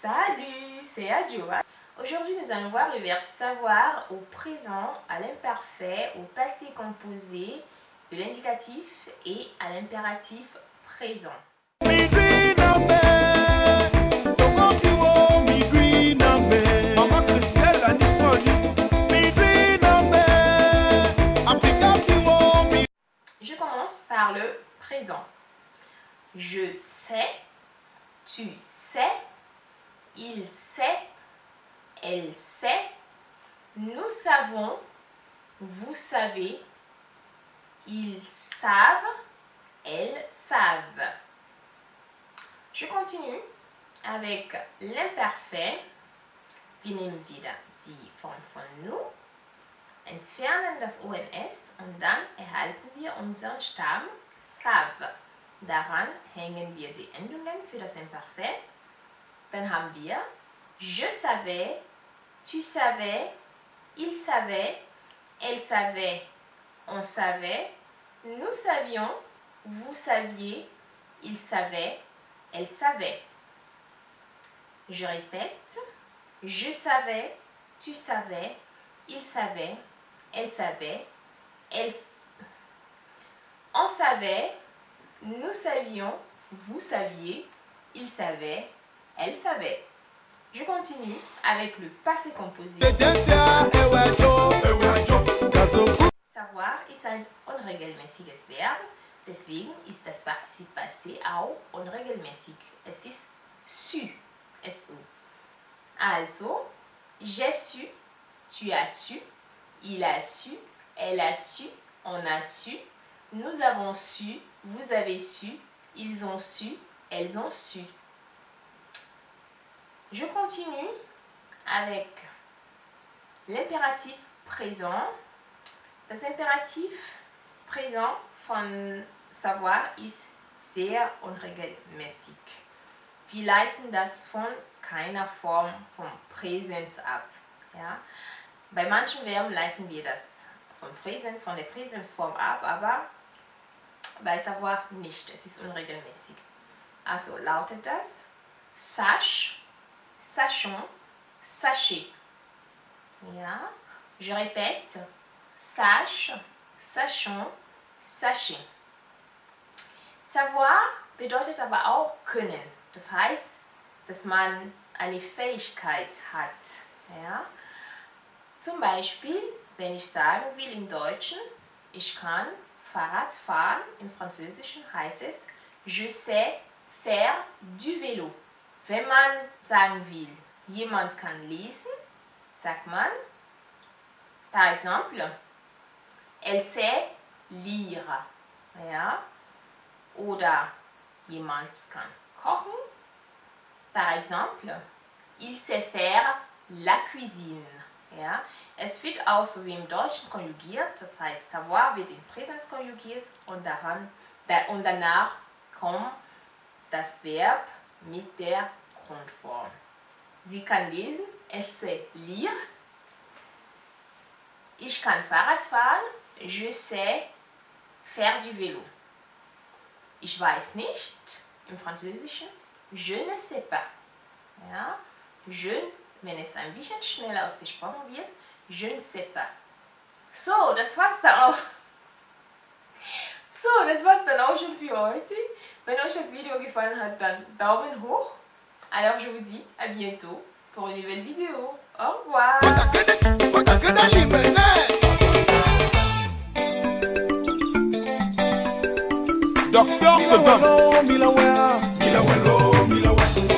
Salut, c'est Adjoa. Aujourd'hui, nous allons voir le verbe savoir au présent, à l'imparfait, au passé composé, de l'indicatif et à l'impératif présent. Je commence par le présent. Je sais, tu sais, il sait, elle sait, nous savons, vous savez, ils savent, elles savent. Je continue avec l'imparfait. Wir nehmen wieder die Form von nu, entfernen das ONS und dann erhalten wir unseren Stamm savent. Daran hängen wir die Endungen für das Imparfait. Je savais, tu savais, il savait, elle savait, on savait, nous savions, vous saviez, il savait, elle savait. Je répète, je savais, tu savais, il savait, elle savait, elle... On savait, nous savions, vous saviez, il savait, elle savait. Je continue avec le passé composé. Savoir ist ein unregelmäßiges Verb, deswegen ist das Partizip passé auch unregelmäßig. Es ist su, su. Also, j'ai su, tu as su, il a su, elle a su, on a su, nous avons su, vous avez su, ils ont su, elles ont su. Je continue avec l'impératif présent. Das Imperativ présent von savoir ist sehr unregelmäßig. Wir leiten das von keiner Form vom Präsens ab. Ja? Bei manchen Verben leiten wir das vom Präsens, von der Präsensform ab, aber bei savoir nicht. Es ist unregelmäßig. Also lautet das sache, sachons, sachez. Ja? Je répète, sache, sachons, sachez. Savoir bedeutet aber auch können. Das heißt, dass man eine Fähigkeit hat. Ja? Zum Beispiel, wenn ich sagen will im Deutschen, ich kann Fahrrad fahren, im Französischen heißt es Je sais faire du vélo. Wenn man sagen will, jemand kann lesen, sagt man, par exemple, elle sait lire. Ja? Oder jemand kann kochen. Par exemple, il sait faire la cuisine. Ja? Es wird auch so wie im Deutschen konjugiert, das heißt, savoir wird in Präsens konjugiert und, daran, da, und danach kommt das Verb mit der Grundform. Sie kann lesen, elle lire. Ich kann Fahrrad fahren, je sais faire du vélo. Ich weiß nicht, im Französischen, je ne sais pas. Ja? Je, wenn es ein bisschen schneller ausgesprochen wird, je ne sais pas. So, das war's dann auch. So, das war's dann auch schon für heute. Wenn euch das Video gefallen hat, dann Daumen hoch. Alors, je vous dis à bientôt pour une nouvelle vidéo. Au revoir. Docteur